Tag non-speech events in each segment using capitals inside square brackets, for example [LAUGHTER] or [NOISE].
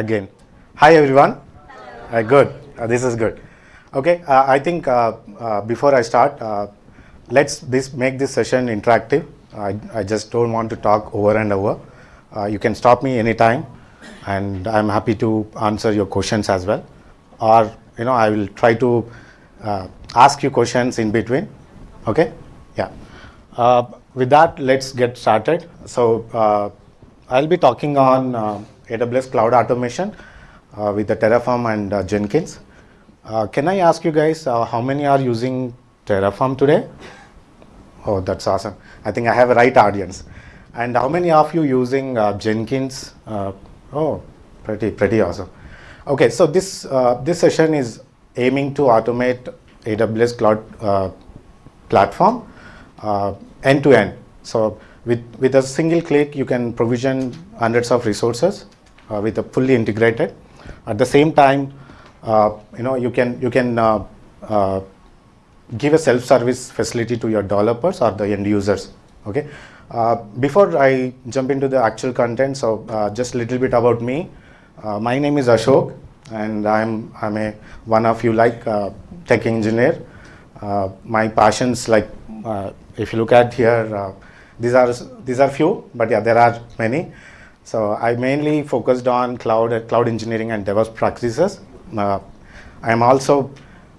again. Hi everyone. Uh, good. Uh, this is good. Okay. Uh, I think uh, uh, before I start, uh, let's this make this session interactive. I, I just don't want to talk over and over. You can stop me anytime, and I'm happy to answer your questions as well. Or you know, I will try to ask you questions in between. Okay. Yeah. With that, let's get started. So I'll be talking on AWS Cloud Automation uh, with the Terraform and uh, Jenkins. Uh, can I ask you guys uh, how many are using Terraform today? Oh, that's awesome. I think I have a right audience. And how many of you using uh, Jenkins? Uh, oh, pretty pretty awesome. Okay, so this this session is aiming to automate AWS Cloud platform end to end. So with with a single click, you can provision hundreds of resources with a fully integrated. At the same time, uh, you know you can you can uh, uh, give a self-service facility to your developers or the end users. Okay. Uh, before I jump into the actual content, so uh, just a little bit about me. Uh, my name is Ashok, and I'm I'm a one of you like uh, tech engineer. Uh, my passions like uh, if you look at here, uh, these are these are few, but yeah, there are many. So I mainly focused on cloud cloud engineering and DevOps practices. Uh, I am also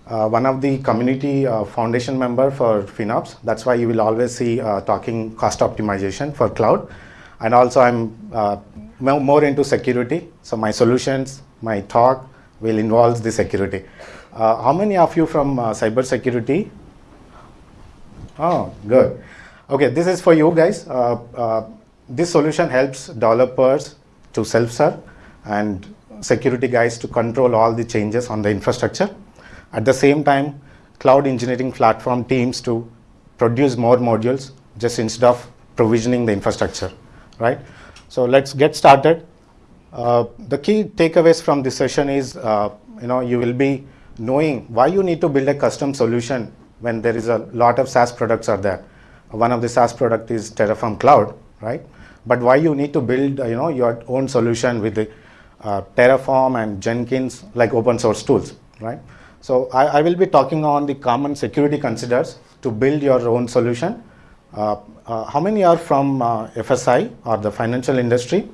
uh, one of the community uh, foundation member for FinOps. That's why you will always see uh, talking cost optimization for cloud. And also I'm uh, more into security. So my solutions, my talk will involve the security. Uh, how many of you from cyber security? Oh, good. Okay, this is for you guys. This solution helps developers to self-serve and security guys to control all the changes on the infrastructure. At the same time, cloud engineering platform teams to produce more modules just instead of provisioning the infrastructure, right? So let's get started. Uh, the key takeaways from this session is, uh, you know, you will be knowing why you need to build a custom solution when there is a lot of SaaS products are there. One of the SaaS product is Terraform Cloud, right? But why you need to build, uh, you know, your own solution with uh, Terraform and Jenkins like open source tools, right? So I, I will be talking on the common security considers to build your own solution. Uh, uh, how many are from uh, FSI or the financial industry?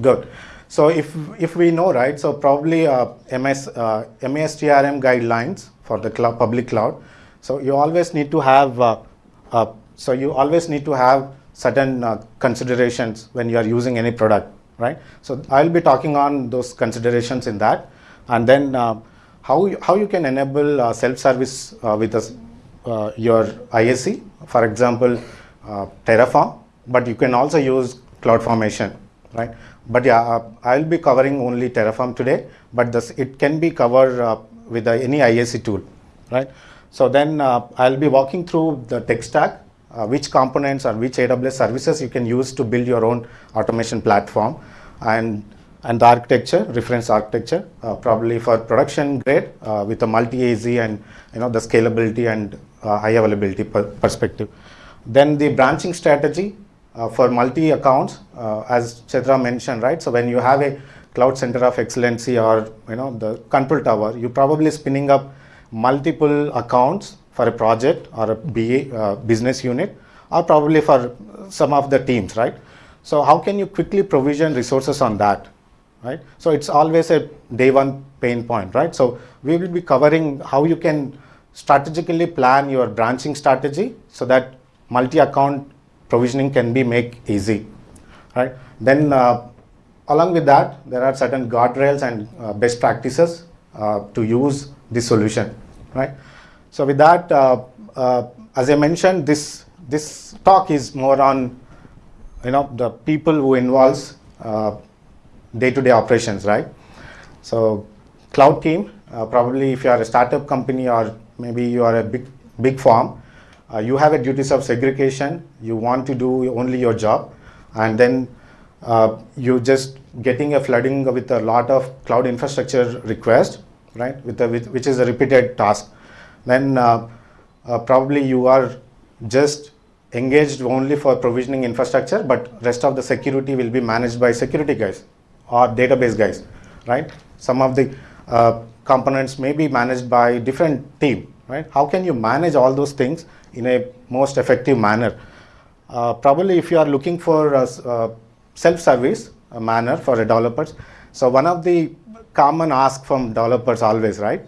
Good. So if if we know right, so probably uh, MS uh, MASTRM guidelines for the public cloud. So you always need to have uh, uh, so you always need to have certain uh, considerations when you are using any product, right? So I'll be talking on those considerations in that, and then uh, how you, how you can enable uh, self-service uh, with uh, your ISE, for example, uh, Terraform, but you can also use CloudFormation, right? But yeah, I'll be covering only Terraform today, but this, it can be covered with any ISE tool, right? So then I'll be walking through the tech stack, uh, which components or which AWS services you can use to build your own automation platform, and and the architecture, reference architecture, uh, probably for production grade uh, with a multi-AZ and you know the scalability and uh, high availability per perspective. Then the branching strategy uh, for multi accounts, uh, as Chedra mentioned, right? So when you have a cloud center of excellency or you know the control tower, you're probably spinning up multiple accounts for a project or a BA uh, business unit, or probably for some of the teams, right? So how can you quickly provision resources on that? right? So it's always a day one pain point, right? So we will be covering how you can strategically plan your branching strategy so that multi-account provisioning can be make easy, right? Then uh, along with that, there are certain guardrails and uh, best practices uh, to use this solution, right? So with that, uh, uh, as I mentioned, this this talk is more on you know the people who involves uh, day-to-day operations, right? So cloud team, probably if you are a startup company or maybe you are a big big firm, uh, you have a duties of segregation. You want to do only your job, and then uh, you just getting a flooding with a lot of cloud infrastructure request, right? With, the, with which is a repeated task. Then uh, uh, probably you are just engaged only for provisioning infrastructure, but rest of the security will be managed by security guys, or database guys, right? Some of the uh, components may be managed by different team, right? How can you manage all those things in a most effective manner? Uh, probably if you are looking for a, a self-service manner for developers, so one of the common ask from developers always, right?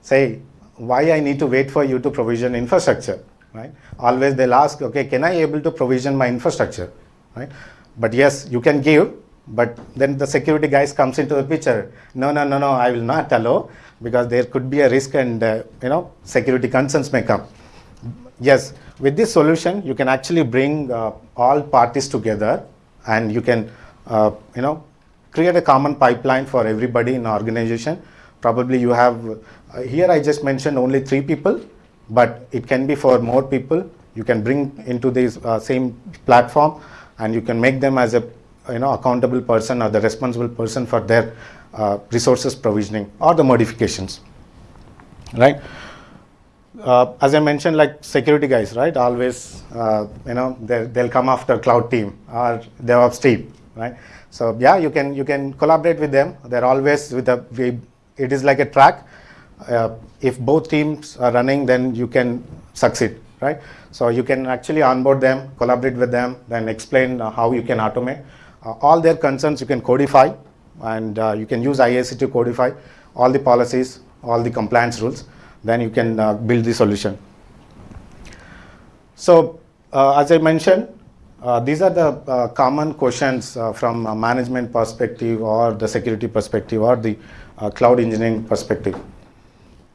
Say, why I need to wait for you to provision infrastructure, right? Always they'll ask, okay, can I able to provision my infrastructure, right? But yes, you can give, but then the security guys comes into the picture. No, no, no, no, I will not allow because there could be a risk and, uh, you know, security concerns may come. Yes, with this solution, you can actually bring uh, all parties together and you can, uh, you know, create a common pipeline for everybody in organization. Probably you have, uh, here I just mentioned only three people, but it can be for more people. You can bring into this uh, same platform and you can make them as a you know accountable person or the responsible person for their uh, resources provisioning or the modifications right uh, as I mentioned, like security guys, right? Always, uh, you know, they'll come after cloud team or DevOps team, right? So yeah, you can you can collaborate with them. They're always with a. It is like a track. Uh, if both teams are running, then you can succeed, right? So you can actually onboard them, collaborate with them, then explain how you can automate. Uh, all their concerns you can codify and uh, you can use IAC to codify all the policies, all the compliance rules, then you can uh, build the solution. So as I mentioned, uh, these are the uh, common questions uh, from a management perspective or the security perspective or the cloud engineering perspective.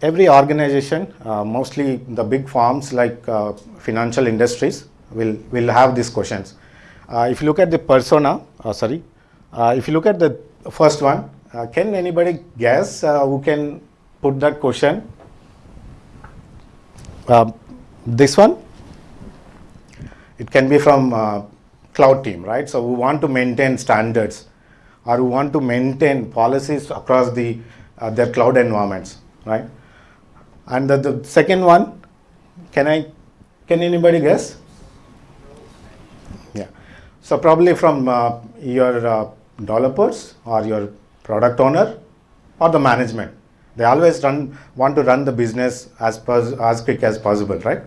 Every organization, uh, mostly the big firms like uh, financial industries, will, will have these questions. Uh, if you look at the persona, sorry, if you look at the first one, can anybody guess who can put that question? Um, this one? It can be from uh, cloud team, right? So we want to maintain standards or we want to maintain policies across the uh, their cloud environments, right? And the, the second one, can I, can anybody guess? Yeah. So probably from uh, your uh, developers or your product owner or the management. They always run want to run the business as as quick as possible, right?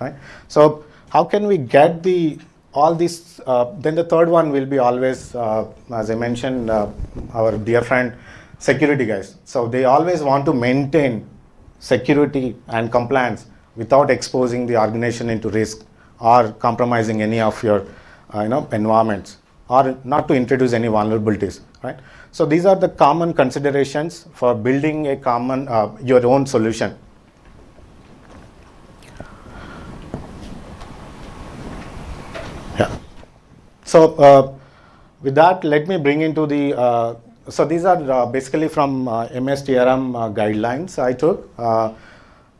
Right. So how can we get the all these, uh, then the third one will be always, uh, as I mentioned, uh, our dear friend, security guys. So they always want to maintain security and compliance without exposing the organization into risk or compromising any of your, uh, you know, environments or not to introduce any vulnerabilities, right? So these are the common considerations for building a common, uh, your own solution. Yeah. So uh, with that, let me bring into the, uh, so these are uh, basically from uh, MSTRM uh, guidelines I took. Uh,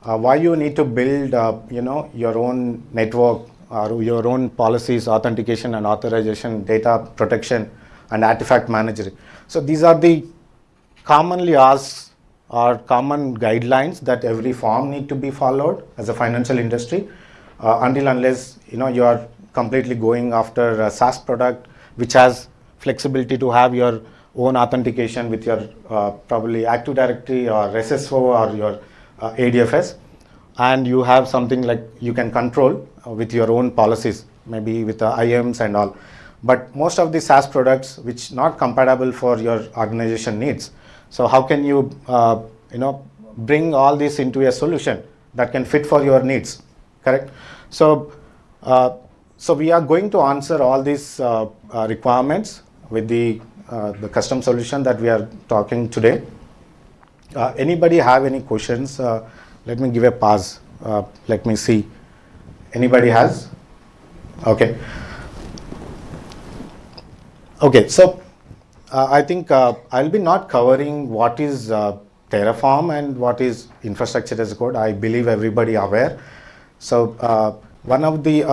why you need to build, you know, your own network or your own policies, authentication and authorization, data protection and artifact management. So these are the commonly asked or common guidelines that every firm need to be followed as a financial industry until unless, you know, you are completely going after a SaaS product which has flexibility to have your own authentication with your uh, probably Active Directory or SSO or your uh, ADFS and you have something like you can control uh, with your own policies maybe with the IAMs and all. But most of the SaaS products which not compatible for your organization needs. So how can you uh, you know bring all this into a solution that can fit for your needs? Correct? So uh, so we are going to answer all these uh, uh, requirements with the, uh, the custom solution that we are talking today. Uh, anybody have any questions? Uh, let me give a pause. Uh, let me see. Anybody has? Okay. Okay, so I think I'll be not covering what is Terraform and what is infrastructure as code. I believe everybody aware. So one of the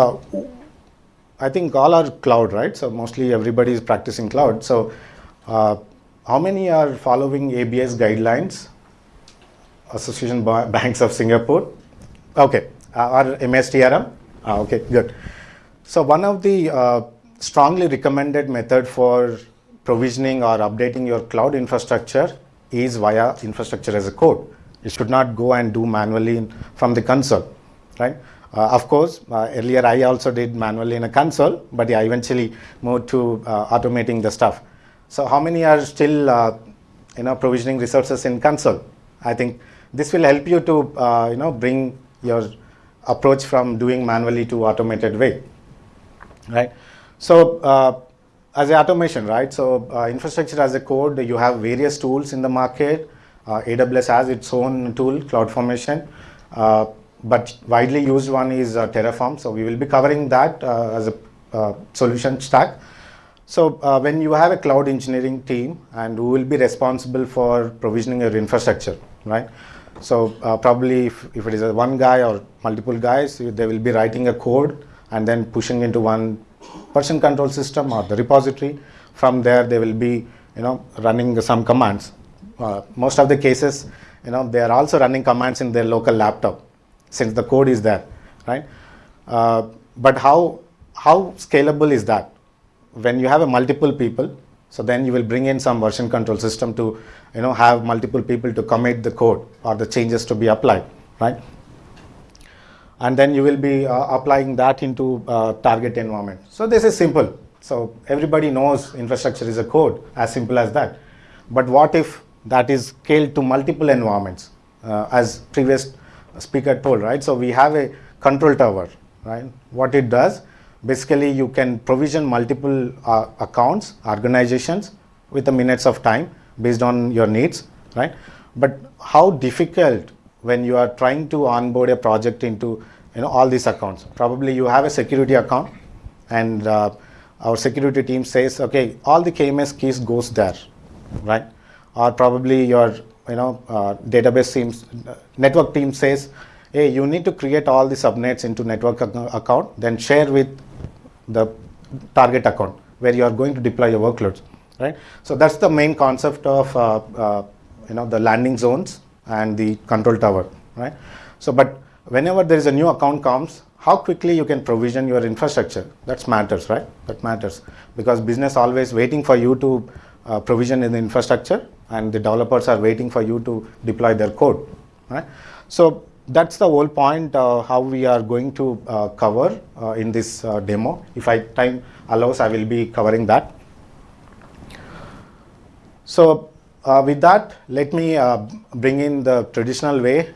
I think all are cloud, right? So mostly everybody is practicing cloud. So uh, how many are following ABS guidelines? Association Banks of Singapore. Okay, uh, or MSTRM. Ah, okay, good. So one of the uh, strongly recommended method for provisioning or updating your cloud infrastructure is via infrastructure as a code. You should not go and do manually in, from the console, right? Uh, of course, uh, earlier I also did manually in a console, but I eventually moved to uh, automating the stuff. So how many are still, uh, you know, provisioning resources in console? I think this will help you to, uh, you know, bring your approach from doing manually to automated way, right? So uh, as a automation, right? So infrastructure as a code, you have various tools in the market. AWS has its own tool, CloudFormation, but widely used one is uh, Terraform. So we will be covering that uh, as a uh, solution stack. So when you have a cloud engineering team and who will be responsible for provisioning your infrastructure, right? So probably if, if it is a one guy or multiple guys, they will be writing a code and then pushing into one version control system or the repository. From there, they will be you know running some commands. Uh, most of the cases, you know, they are also running commands in their local laptop since the code is there, right? Uh, but how how scalable is that? When you have a multiple people, so then you will bring in some version control system to you know have multiple people to commit the code or the changes to be applied, right? and then you will be uh, applying that into uh, target environment. So this is simple. So everybody knows infrastructure is a code, as simple as that. But what if that is scaled to multiple environments, uh, as previous speaker told, right? So we have a control tower, right? What it does, basically you can provision multiple uh, accounts, organizations with the minutes of time based on your needs, right? But how difficult when you are trying to onboard a project into you know all these accounts. Probably you have a security account, and uh, our security team says, okay, all the KMS keys goes there, right? Or probably your you know uh, database teams, network team says, hey, you need to create all the subnets into network account, then share with the target account where you are going to deploy your workloads, right? So that's the main concept of uh, uh you know the landing zones and the control tower, right? So, but whenever there is a new account comes, how quickly you can provision your infrastructure, that matters, right? That matters because business always waiting for you to uh, provision in the infrastructure and the developers are waiting for you to deploy their code, right? So that's the whole point uh, how we are going to uh, cover uh, in this uh, demo. If I time allows, I will be covering that. So uh, with that, let me uh, bring in the traditional way.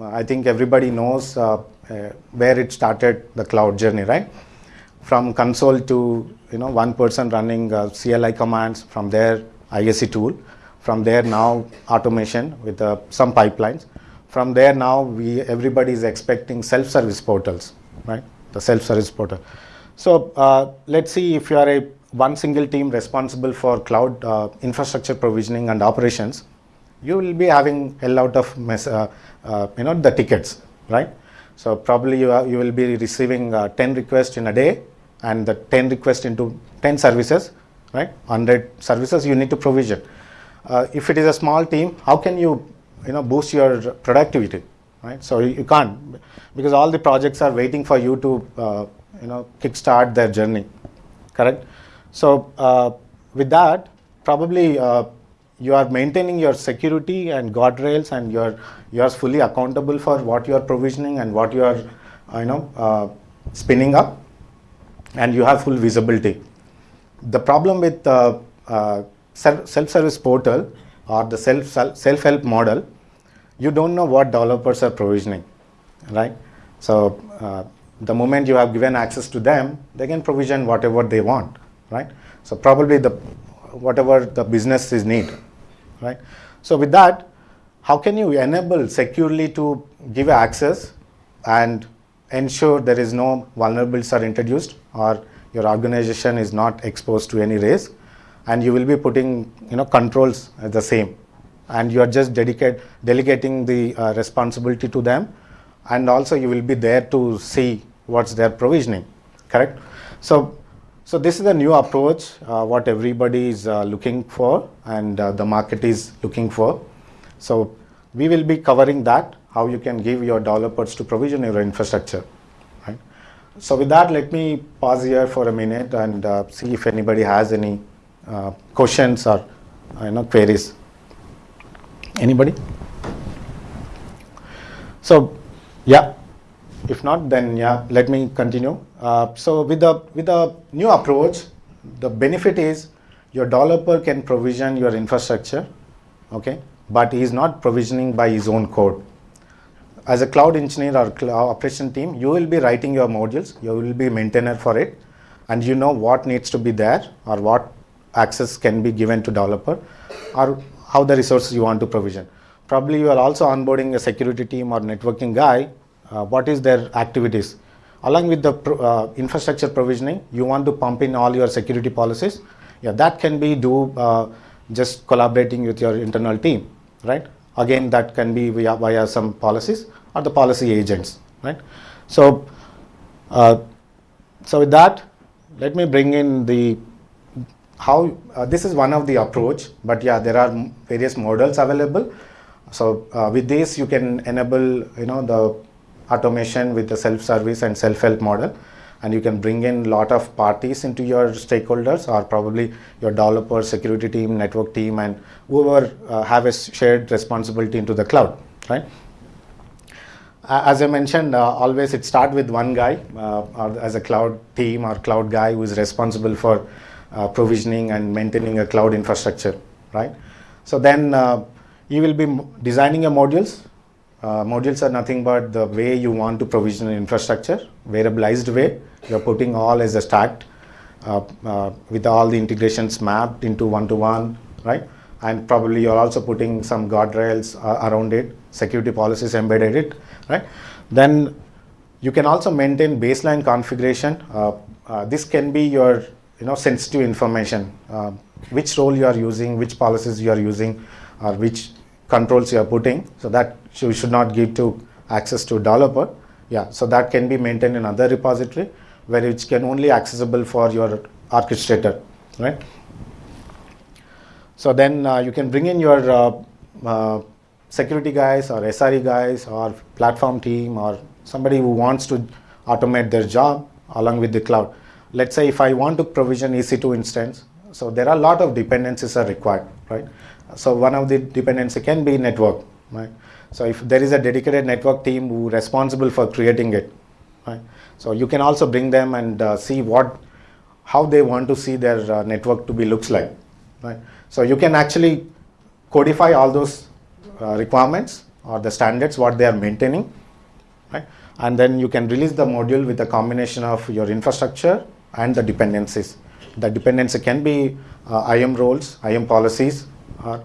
I think everybody knows where it started the cloud journey, right? From console to you know one person running CLI commands. From their ISC tool. From there now automation with some pipelines. From there now we everybody is expecting self-service portals, right? The self-service portal. So let's see if you are a one single team responsible for cloud uh, infrastructure provisioning and operations, you will be having a lot of mess, uh, uh, you know the tickets, right? So probably you, are, you will be receiving uh, 10 requests in a day and the 10 requests into 10 services, right? 100 services you need to provision. Uh, if it is a small team, how can you, you know, boost your productivity, right? So you, can't because all the projects are waiting for you to, uh, you know, kickstart their journey, correct? So uh, with that, probably uh, you are maintaining your security and guardrails and you're, you're fully accountable for what you are provisioning and what you are, uh, you know, uh, spinning up and you have full visibility. The problem with uh, uh, self-service portal or the self, self-help model, you don't know what developers are provisioning, right? So uh, the moment you have given access to them, they can provision whatever they want right? So probably the whatever the business is need, right? So with that, how can you enable securely to give access and ensure there is no vulnerabilities are introduced or your organization is not exposed to any risk and you will be putting you know controls the same and you are just dedicate delegating the uh, responsibility to them and also you will be there to see what's their provisioning correct so so this is a new approach, uh, what everybody is uh, looking for and uh, the market is looking for. So we will be covering that, how you can give your developers to provision your infrastructure. Right? So with that, let me pause here for a minute and uh, see if anybody has any uh, questions or you know queries. Anybody? So, yeah. If not, then yeah, let me continue. Uh, so with the with the new approach, the benefit is your developer can provision your infrastructure, okay, but he is not provisioning by his own code. As a cloud engineer or cloud operation team, you will be writing your modules, you will be maintainer for it, and you know what needs to be there or what access can be given to developer or how the resources you want to provision. Probably you are also onboarding a security team or networking guy. Uh, what is their activities? Along with the pro, uh, infrastructure provisioning, you want to pump in all your security policies. Yeah, that can be do uh, just collaborating with your internal team, right? Again, that can be via, via some policies or the policy agents, right? So, uh, so with that, let me bring in the how uh, this is one of the approach, but yeah, there are various models available. So uh, with this, you can enable you know the automation with the self-service and self-help model, and you can bring in lot of parties into your stakeholders, or probably your developer, security team, network team, and whoever uh, have a shared responsibility into the cloud, right? as I mentioned, uh, always it start with one guy uh, or as a cloud team or cloud guy who is responsible for uh, provisioning and maintaining a cloud infrastructure, right? So then uh, you will be designing your modules. Uh, modules are nothing but the way you want to provision an infrastructure, variabilized way. You're putting all as a stacked uh, uh, with all the integrations mapped into one-to-one, right? And probably you're also putting some guardrails uh, around it, security policies embedded it, right? Then you can also maintain baseline configuration. this can be your you know sensitive information uh, which role you are using which policies you are using or which controls you are putting. So that you should not give to access to developer. Yeah so that can be maintained in other repository where it can only accessible for your orchestrator right? So then uh, you can bring in your uh, uh security guys or SRE guys or platform team or somebody who wants to automate their job along with the cloud let's say if I want to provision EC2 instance, so there are a lot of dependencies are required, right? So one of the dependency can be network, right? So if there is a dedicated network team who responsible for creating it, right? So you can also bring them and uh, see what, how they want to see their uh, network to be looks like, right? So you can actually codify all those uh, requirements or the standards what they are maintaining, right? And then you can release the module with a combination of your infrastructure and the dependencies. The dependency can be uh, IAM roles, IAM policies, or,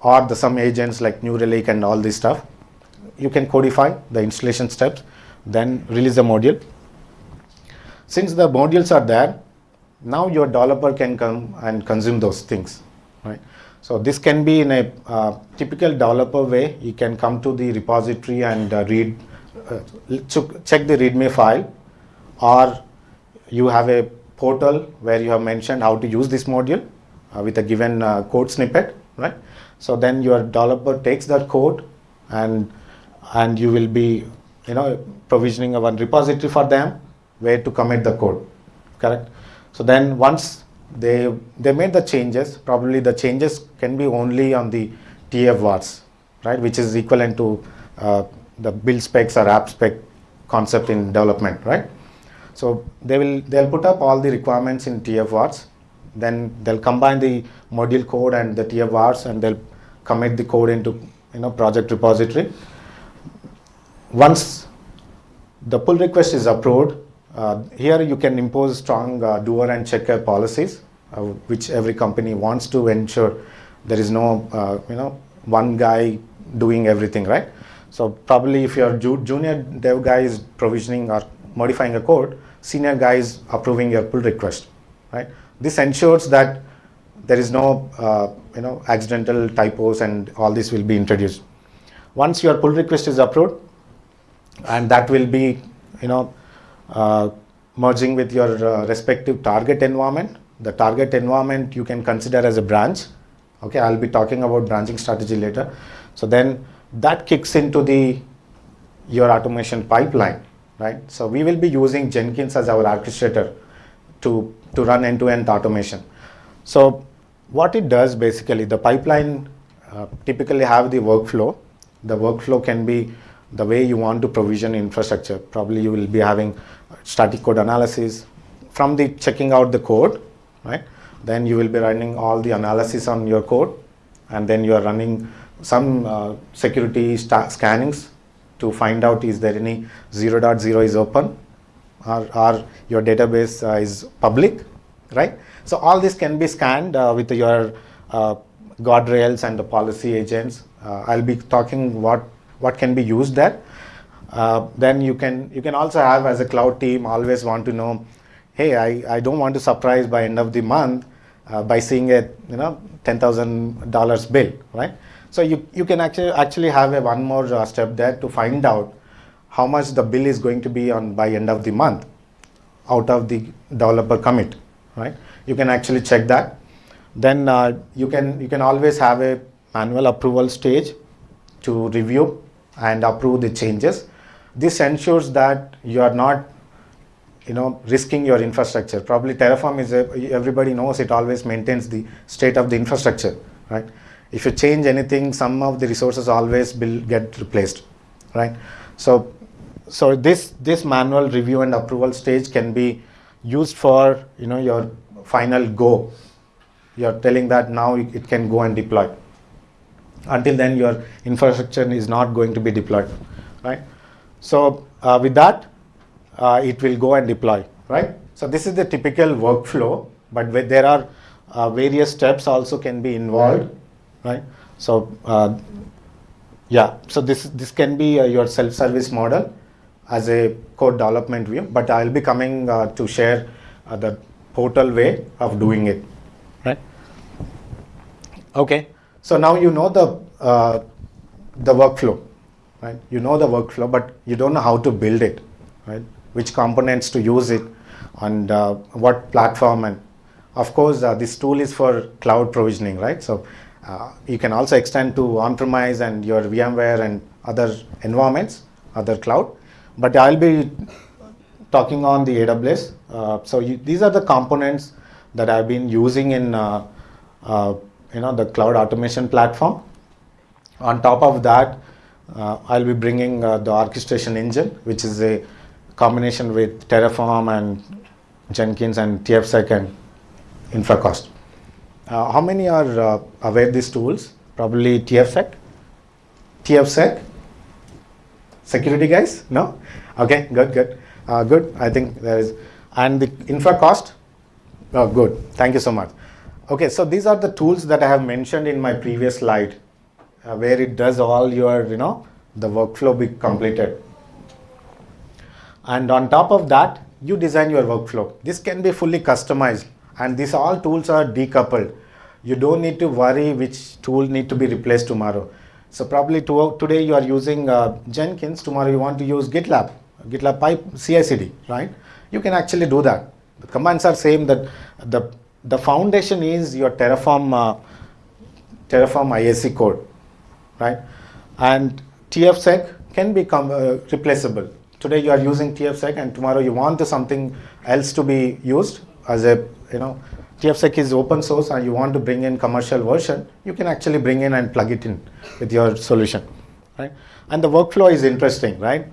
or the some agents like New Relic and all this stuff. You can codify the installation steps, then release the module. Since the modules are there, now your developer can come and consume those things, right? So this can be in a uh, typical developer way. You can come to the repository and uh, read, uh, check the README file, or you have a portal where you have mentioned how to use this module uh, with a given uh, code snippet, right? So then your developer takes that code and and you will be, you know, provisioning a one repository for them where to commit the code, correct? So then once they they made the changes, probably the changes can be only on the TF right? Which is equivalent to uh, the build specs or app spec concept in development, right? So they will they'll put up all the requirements in TF vars. Then they'll combine the module code and the TF vars and they'll commit the code into you know project repository. Once the pull request is approved, uh, here you can impose strong uh, doer and checker policies, uh, which every company wants to ensure there is no uh, you know one guy doing everything right. So probably if your ju junior dev guy is provisioning or modifying a code, senior guy is approving your pull request, right? This ensures that there is no, uh, you know, accidental typos and all this will be introduced. Once your pull request is approved, and that will be, you know, uh, merging with your uh, respective target environment. The target environment you can consider as a branch. Okay, I'll be talking about branching strategy later. So then that kicks into the your automation pipeline right? So we will be using Jenkins as our orchestrator to, to run end-to-end -end automation. So what it does basically, the pipeline uh, typically have the workflow. The workflow can be the way you want to provision infrastructure. Probably you will be having static code analysis from the checking out the code, right? Then you will be running all the analysis on your code, and then you are running some uh, security scannings to find out is there any 0.0 .0 is open or, or your database uh, is public, right? So all this can be scanned uh, with your uh, guardrails and the policy agents. Uh, I'll be talking what what can be used there. Uh, then you can you can also have as a cloud team always want to know, hey, I, I don't want to surprise by end of the month uh, by seeing a you know ten thousand dollars bill, right? So you you can actually actually have a one more uh, step there to find out how much the bill is going to be on by end of the month out of the developer commit, right? You can actually check that. Then uh, you can you can always have a manual approval stage to review and approve the changes. This ensures that you are not you know risking your infrastructure probably terraform is a, everybody knows it always maintains the state of the infrastructure right if you change anything some of the resources always will get replaced right? So so this this manual review and approval stage can be used for you know your final go you're telling that now it can go and deploy. Until then your infrastructure is not going to be deployed right? So uh, with that uh, it will go and deploy right? So this is the typical workflow but there are uh, various steps also can be involved. right so uh, yeah so this this can be uh, your self-service model as a code development view but i'll be coming uh, to share the portal way of doing it right okay so now you know the uh, the workflow, right? You know the workflow, but you don't know how to build it, right? Which components to use it, and uh, what platform, and of course uh, this tool is for cloud provisioning, right? So uh, you can also extend to on-premise and your VMware and other environments, other cloud. But I'll be talking on the AWS. Uh, so you, these are the components that I've been using in uh, you know the cloud automation platform. On top of that, uh, I'll be bringing uh, the orchestration engine, which is a combination with Terraform and Jenkins and TFSec and InfraCost. Uh, how many are uh, aware these tools? Probably TFSec, TFSec, security guys? No? Okay, good, good, uh, good. I think there is, and the InfraCost. Oh, good. Thank you so much. Okay, so these are the tools that I have mentioned in my previous slide, uh, where it does all your, you know, the workflow be completed. And on top of that, you design your workflow. This can be fully customized and these all tools are decoupled. You don't need to worry which tool need to be replaced tomorrow. So probably to, today you are using uh, Jenkins, tomorrow you want to use GitLab, GitLab pipe CI/CD, right? You can actually do that. The commands are same that the the foundation is your Terraform, uh, Terraform IAC code, right? And TFSec can become uh, replaceable. Today you are using TFSec and tomorrow you want something else to be used as a, you know, TFSec is open source and you want to bring in commercial version, you can actually bring in and plug it in with your solution, right? And the workflow is interesting, right?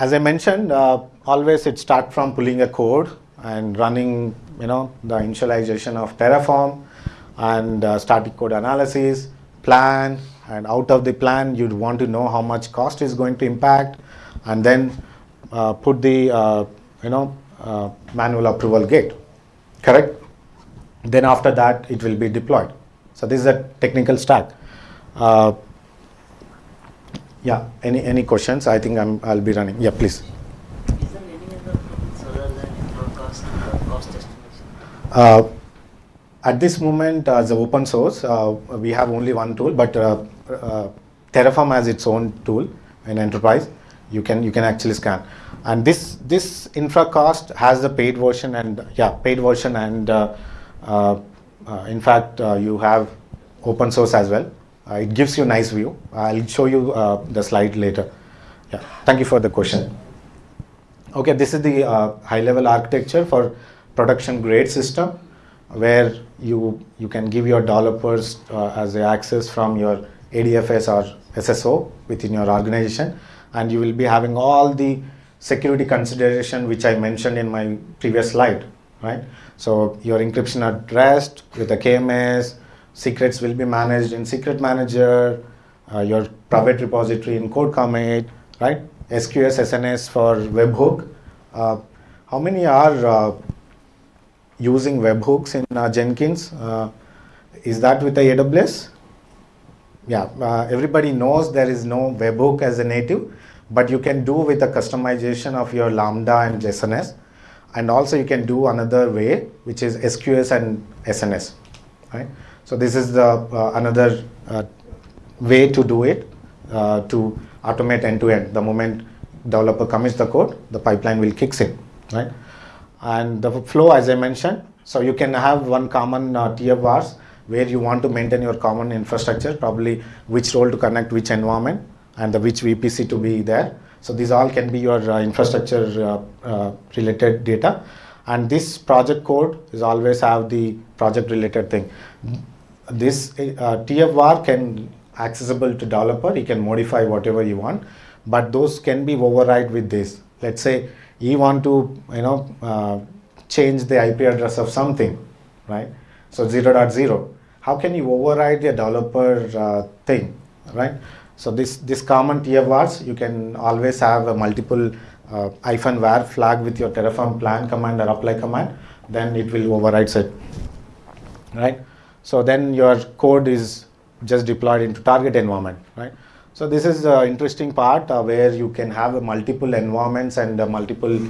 As I mentioned, uh, always it start from pulling a code and running you know the initialization of Terraform and uh, static code analysis, plan, and out of the plan you'd want to know how much cost is going to impact, and then uh, put the uh, you know uh, manual approval gate, correct? Then after that it will be deployed. So this is a technical stack. Uh, yeah. Any any questions? I think I'm I'll be running. Yeah, please. Uh, at this moment, as open source, uh, we have only one tool, but uh, Terraform has its own tool in enterprise. You can you can actually scan, and this this InfraCost has the paid version and yeah paid version and uh, uh, uh, in fact you have open source as well. it gives you a nice view. I'll show you the slide later. Yeah, thank you for the question. Okay, this is the uh, high level architecture for production grade system. where you, you can give your developers uh, as access from your ADFS or SSO within your organization and you will be having all the security consideration which I mentioned in my previous slide, right? So your encryption rest with the KMS, secrets will be managed in secret manager, uh, your private repository in CodeCommit, right? SQS, SNS for webhook. Uh, how many are uh, using webhooks in uh, Jenkins? Uh, is that with the AWS? Yeah, uh, everybody knows there is no webhook as a native, but you can do with the customization of your Lambda and SNS. And also you can do another way, which is SQS and SNS, right? So this is the uh, another uh, way to do it, uh, to automate end-to-end. The moment developer commits the code, the pipeline will kicks in, right? And the flow, as I mentioned, so you can have one common uh, vars where you want to maintain your common infrastructure, probably which role to connect which environment and the which VPC to be there. So these all can be your uh, infrastructure uh, uh, related data. And this project code is always have the project related thing. This TFVAR can accessible to developer, he can modify whatever you want, but those can be override with this. Let's say you want to, you know, uh, change the IP address of something, right? So 0.0. How can you override the developer uh, thing, right? So this, this common TFVARs, you can always have a multiple uh, hyphen var flag with your Terraform plan command or apply command, then it will override it, right? So then your code is just deployed into target environment, right? So this is the interesting part uh, where you can have multiple environments and uh, multiple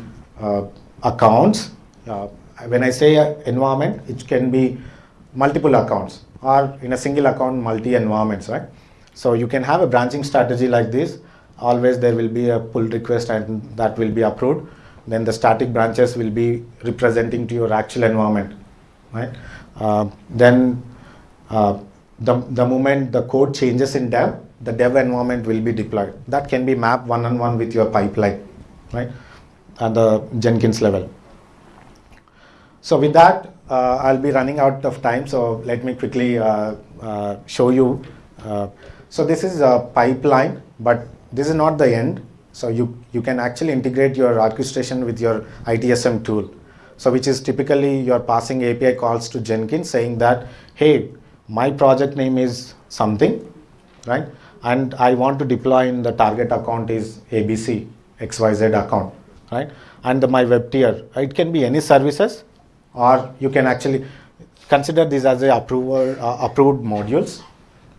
uh, accounts. Uh, when I say environment, it can be multiple accounts or in a single account, multi environments, right? So you can have a branching strategy like this. Always there will be a pull request and that will be approved. Then the static branches will be representing to your actual environment, right? Uh, then uh, the, the moment the code changes in dev, the dev environment will be deployed. That can be mapped one-on-one -on -one with your pipeline, right? At the Jenkins level. So with that, uh, I'll be running out of time. So let me quickly uh, uh, show you uh, so this is a pipeline, but this is not the end. So you, you can actually integrate your orchestration with your ITSM tool. So which is typically you're passing API calls to Jenkins saying that, hey, my project name is something, right? And I want to deploy in the target account is ABC, XYZ account, right? And the, my web tier, it can be any services or you can actually consider this as a approver, uh, approved modules,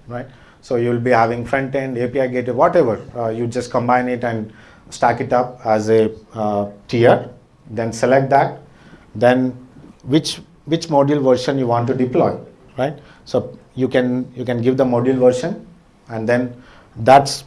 right? So you'll be having front end, API gateway, whatever. Uh, you just combine it and stack it up as a uh, tier. Then select that. Then which which module version you want to deploy, right? So you can you can give the module version, and then that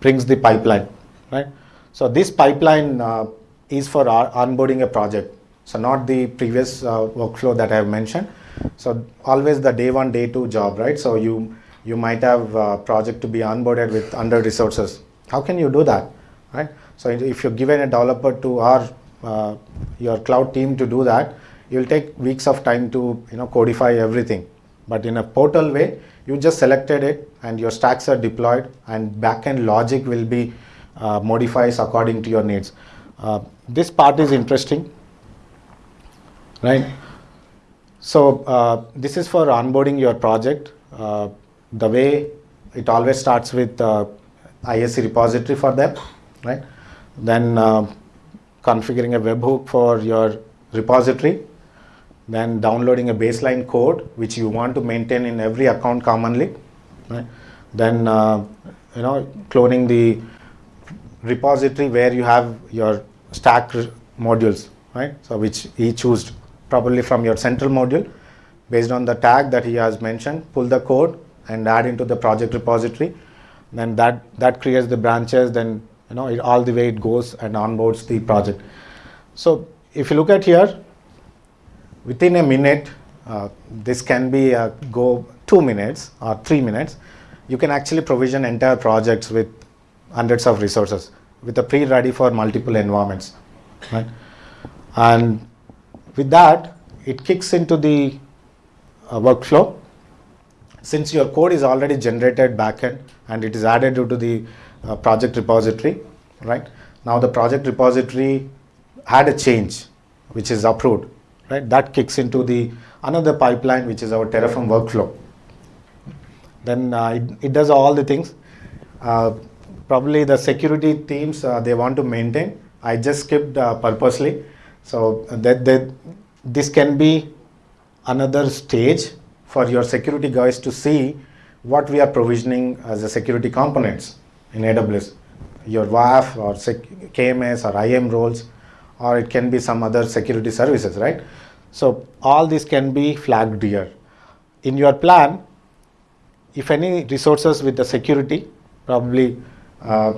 brings the pipeline, right? So this pipeline uh, is for onboarding a project. So not the previous uh, workflow that I have mentioned. So always the day one, day two job, right? So you you might have a project to be onboarded with under resources. How can you do that, right? So if you're given a developer to our uh, your cloud team to do that, you'll take weeks of time to you know codify everything. But in a portal way, you just selected it and your stacks are deployed and backend logic will be uh, modified according to your needs. Uh, this part is interesting, right? So uh, this is for onboarding your project. Uh, the way it always starts with uh, ISC repository for them, right? Then uh, configuring a webhook for your repository, then downloading a baseline code which you want to maintain in every account commonly, right? Then uh, you know cloning the repository where you have your stack modules, right? So which he chose probably from your central module based on the tag that he has mentioned, pull the code and add into the project repository. Then that, that creates the branches, then you know, it, all the way it goes and onboards the project. So if you look at here, within a minute, uh, this can be uh, go two minutes or three minutes, you can actually provision entire projects with hundreds of resources with a pre-ready for multiple environments, right? And with that, it kicks into the uh, workflow. Since your code is already generated backend and it is added into the uh, project repository, right? Now the project repository had a change which is approved, right? That kicks into the another pipeline which is our Terraform workflow. Then uh, it, it, does all the things. Uh, probably the security teams uh, they want to maintain. I just skipped uh, purposely. So that, that this can be another stage for your security guys to see what we are provisioning as a security components in AWS. Your WAF or KMS or IAM roles, or it can be some other security services, right? So all this can be flagged here. In your plan, if any resources with the security, probably uh,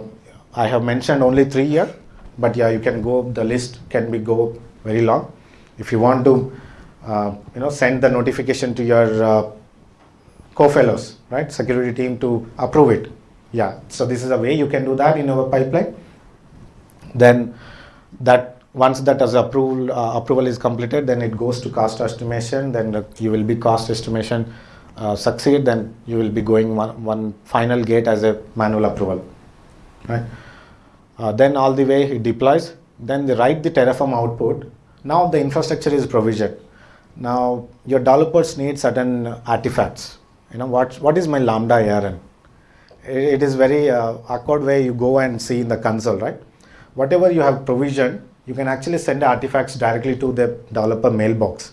I have mentioned only three here, but yeah, you can go, the list can be go very long. If you want to, uh, you know, send the notification to your uh, co-fellows, right, security team to approve it. Yeah, so this is a way you can do that in our pipeline. Then that once that as approval uh, approval is completed, then it goes to cost estimation. Then you will be cost estimation uh, succeed, then you will be going one, one final gate as a manual approval, right? Uh, then all the way it deploys. Then they write the Terraform output. Now the infrastructure is provisioned. Now your developers need certain artifacts. You know what? What is my Lambda ARN? It, it is very uh, awkward way you go and see in the console, right? Whatever you have provisioned, you can actually send artifacts directly to the developer mailbox,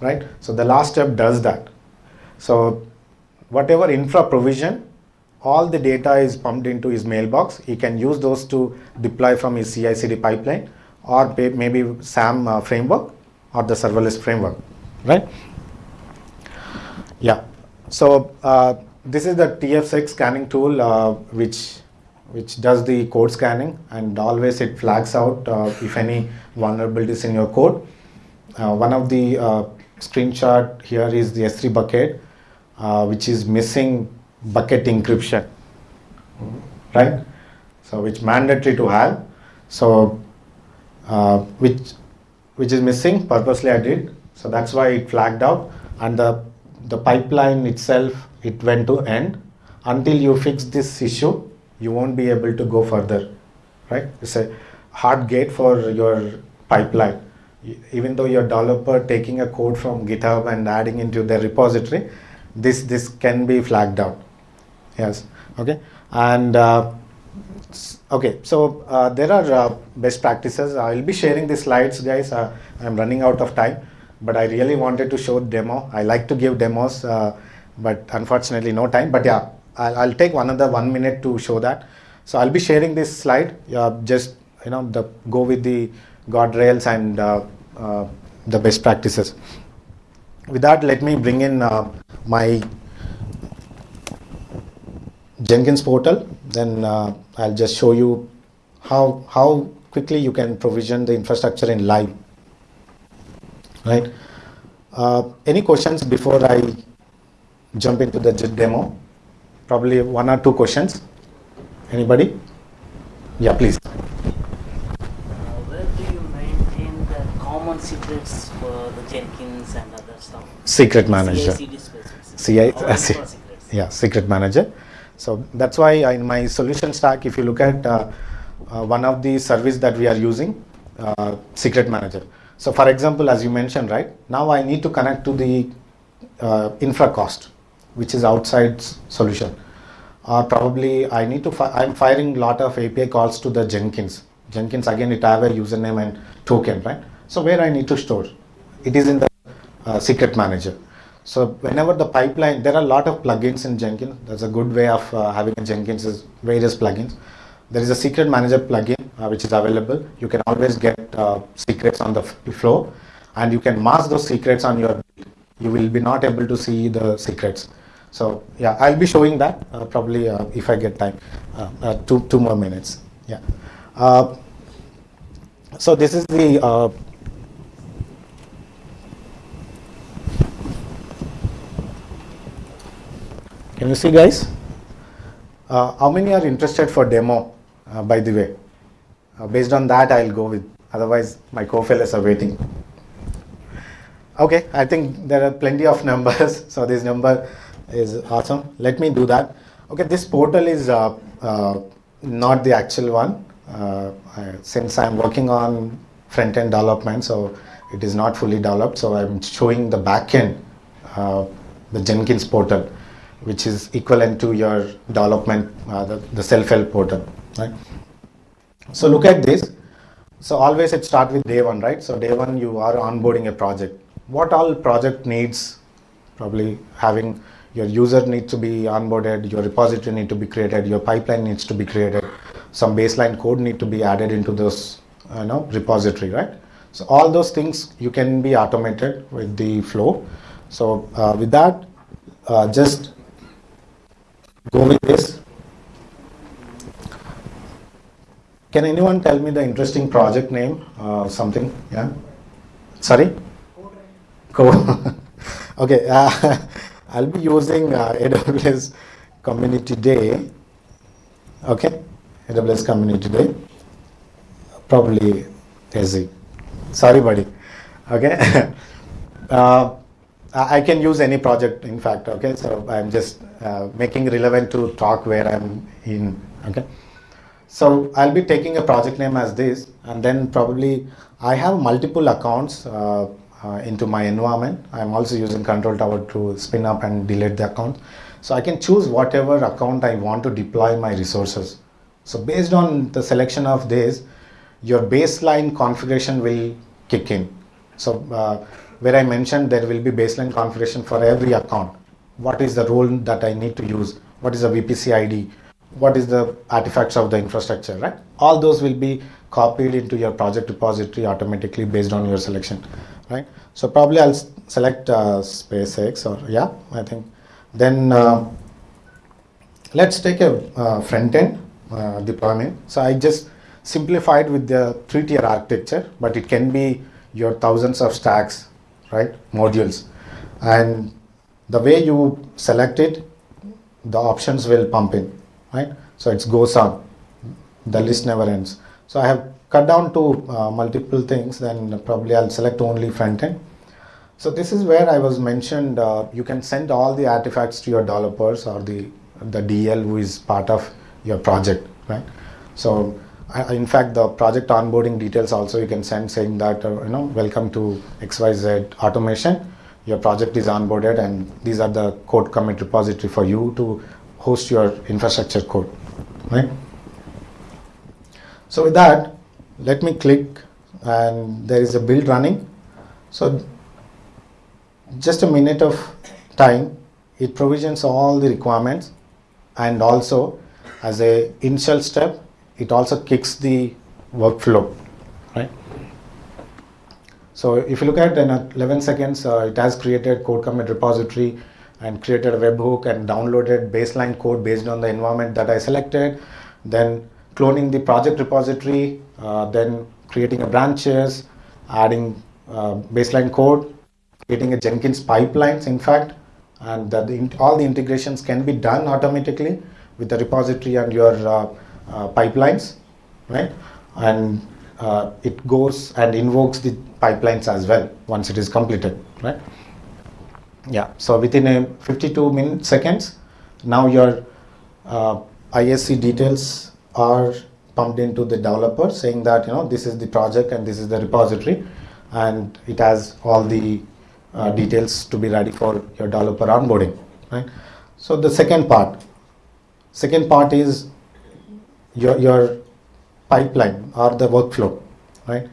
right? So the last step does that. So whatever infra provision, all the data is pumped into his mailbox. He can use those to deploy from his CI/CD pipeline or maybe SAM uh, framework or the serverless framework, right? Yeah. So uh, this is the tfsec scanning tool, uh, which which does the code scanning and always it flags out uh, if any vulnerabilities in your code. Uh, one of the uh, screenshot here is the S3 bucket which is missing bucket encryption, right? So which mandatory to have. So uh, which which is missing purposely I did. So that's why it flagged out and the the pipeline itself it went to end until you fix this issue you won't be able to go further right it's a hard gate for your pipeline even though your developer taking a code from github and adding into their repository this this can be flagged out yes. Okay. And uh, okay. So uh, there are uh, best practices. I'll be sharing the slides guys. Uh, i'm running out of time but i really wanted to show demo. I like to give demos uh, but unfortunately no time. But yeah I'll, I'll, take another one minute to show that. So i'll be sharing this slide. Just you know the go with the guardrails and uh, the best practices. With that let me bring in my Jenkins portal, then uh, I'll just show you how, how quickly you can provision the infrastructure in live. Right? Uh, any questions before I jump into the demo? Probably one or two questions. Anybody? Yeah, please. Uh, where do you maintain the common secrets for the Jenkins and other stuff? Secret manager. CI, yeah, secret manager. So that's why in my solution stack, if you look at uh, uh, one of the service that we are using, uh, secret manager. So for example, as you mentioned, right, now I need to connect to the uh, Infracost, which is outside solution. Probably I need to, fi I'm firing lot of API calls to the Jenkins. Jenkins, again, it have a username and token, right? So where I need to store? It is in the uh, secret manager. So whenever the pipeline, there are a lot of plugins in Jenkins. That's a good way of uh, having a Jenkins is various plugins. There is a secret manager plugin uh, which is available. You can always get uh, secrets on the flow and you can mask those secrets on your build. You will be not able to see the secrets. So yeah, I'll be showing that uh, probably uh, if I get time, uh, two, two more minutes. Yeah. so this is the Can you see guys? Uh, how many are interested for demo, uh, by the way? Uh, based on that, I'll go with, otherwise my co-fellows are waiting. Okay, I think there are plenty of numbers, [LAUGHS] so this number is awesome. Let me do that. Okay, this portal is uh, uh, not the actual one. Uh, I, since I'm working on front-end development, so it is not fully developed. So I'm showing the backend, uh, the Jenkins portal, which is equivalent to your development, uh, the, the self-help portal, right? So look at this. So always it start with day one, right? So day one you are onboarding a project. What all project needs? Probably having your user needs to be onboarded, your repository need to be created, your pipeline needs to be created, some baseline code need to be added into this you know, repository, right? So all those things you can be automated with the flow. So uh, with that, uh, just go with this. Can anyone tell me the interesting project name? Uh, something, yeah? Sorry? Code. [LAUGHS] okay, uh, [LAUGHS] I'll be using uh, AWS Community Day. Okay, AWS Community Day. Probably easy. Sorry, buddy. Okay. [LAUGHS] uh, I can use any project, in fact. Okay, so I'm just uh, making relevant to talk where I'm in. Okay. So I'll be taking a project name as this, and then probably I have multiple accounts uh, uh, into my environment. I'm also using Control Tower to spin up and delete the account. So I can choose whatever account I want to deploy my resources. So based on the selection of this, your baseline configuration will kick in. So uh, where I mentioned there will be baseline configuration for every account. What is the role that I need to use? What is the VPC ID? what is the artifacts of the infrastructure, right? All those will be copied into your project repository automatically based on your selection, right? So probably I'll select uh, SpaceX or yeah, I think. Then uh, let's take a uh, front end uh, deployment. So I just simplified with the three tier architecture, but it can be your thousands of stacks, right? Modules. And the way you select it, the options will pump in right? So it goes on, the list never ends. So I have cut down to uh, multiple things, then probably I'll select only front end. So this is where I was mentioned, uh, you can send all the artifacts to your developers or the, the DL who is part of your project, right? So in fact, the project onboarding details also you can send saying that, uh, you know, welcome to XYZ automation. Your project is onboarded and these are the CodeCommit repository for you to host your infrastructure code, right? So with that, let me click and there is a build running. So just a minute of time, it provisions all the requirements and also as a initial step, it also kicks the workflow, right? So if you look at in 11 seconds, uh, it has created CodeCommit repository, and created a webhook and downloaded baseline code based on the environment that I selected. Then cloning the project repository, uh, then creating a branches, adding uh, baseline code, creating a Jenkins pipelines, in fact, and the, all the integrations can be done automatically with the repository and your uh, pipelines, right? And uh, it goes and invokes the pipelines as well once it is completed, right? Yeah, so within a 52 minute seconds, now your uh, ISC details are pumped into the developer saying that you know this is the project and this is the repository and it has all the uh, details to be ready for your developer onboarding right so the second part second part is your your pipeline or the workflow right?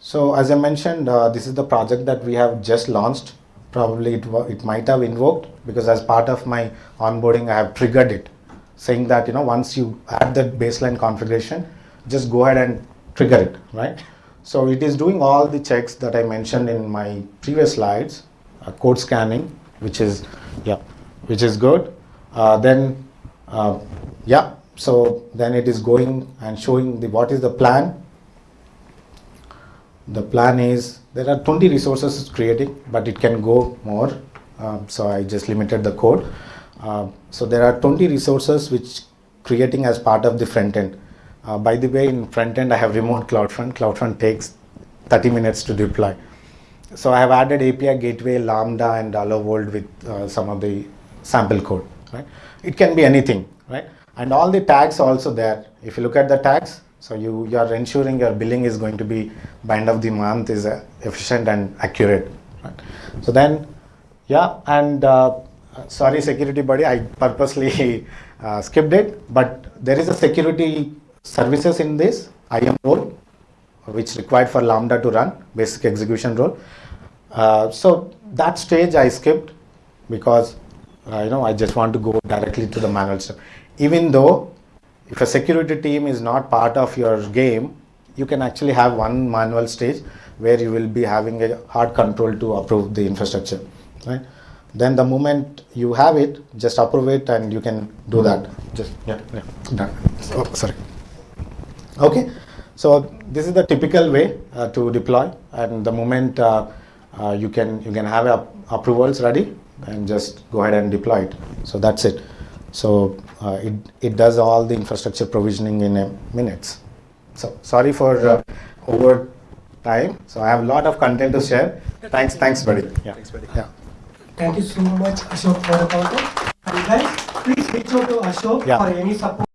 So as i mentioned uh, this is the project that we have just launched. Probably it, it might have invoked because as part of my onboarding I have triggered it saying that you know once you add the baseline configuration just go ahead and trigger it right? So it is doing all the checks that I mentioned in my previous slides uh, code scanning which is yeah which is good. Uh, then uh, yeah so then it is going and showing the what is the plan the plan is there are 20 resources creating but it can go more um, so I just limited the code uh, so there are 20 resources which creating as part of the front end uh, by the way in front end I have removed CloudFront CloudFront takes 30 minutes to deploy so I have added API gateway, Lambda, and Hello World with uh, some of the sample code. Right? It can be anything, right? And all the tags also there. If you look at the tags, so you you are ensuring your billing is going to be by end of the month is uh, efficient and accurate. Right? So then, yeah, and uh, sorry, security buddy, I purposely [LAUGHS] uh, skipped it, but there is a security services in this IAM role which required for Lambda to run, basic execution role. Uh, so that stage I skipped because uh, you know I just want to go directly to the manual step. Even though if a security team is not part of your game, you can actually have one manual stage where you will be having a hard control to approve the infrastructure, right? Then the moment you have it, just approve it and you can do that. Just yeah, yeah, done. Oh, sorry. Okay, so this is the typical way uh, to deploy, and the moment uh, uh, you can you can have approvals ready and just go ahead and deploy it. So that's it. So uh, it it does all the infrastructure provisioning in a minutes. So sorry for uh, over time. So I have a lot of content to share. Thanks, thanks, buddy. Yeah. Thanks, buddy. Yeah. Thank you so much, Ashok, for the content. And guys, please reach out to Ashok Yeah. for any support.